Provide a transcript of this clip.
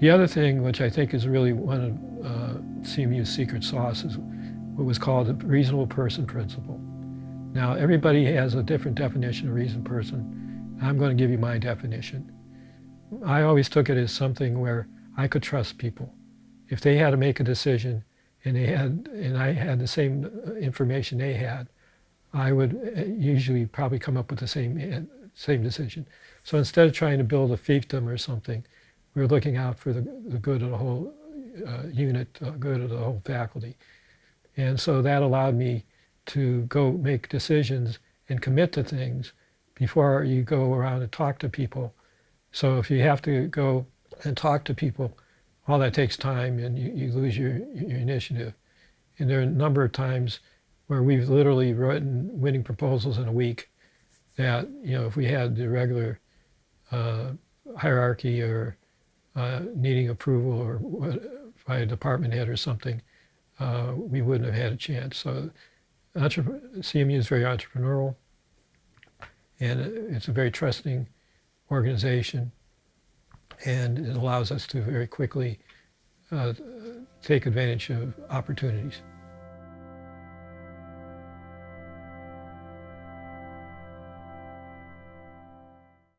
The other thing, which I think is really one of uh, CMU's secret sauce, is what was called the reasonable person principle. Now, everybody has a different definition of reasonable person. I'm going to give you my definition. I always took it as something where I could trust people. If they had to make a decision and they had, and I had the same information they had, I would uh, usually probably come up with the same, uh, same decision. So instead of trying to build a fiefdom or something, were looking out for the, the good of the whole uh, unit, uh, good of the whole faculty. And so that allowed me to go make decisions and commit to things before you go around and talk to people. So if you have to go and talk to people, all that takes time and you, you lose your, your initiative. And there are a number of times where we've literally written winning proposals in a week that, you know, if we had the regular uh, hierarchy or uh, needing approval or by a department head or something, uh, we wouldn't have had a chance. So CMU is very entrepreneurial and it's a very trusting organization and it allows us to very quickly uh, take advantage of opportunities.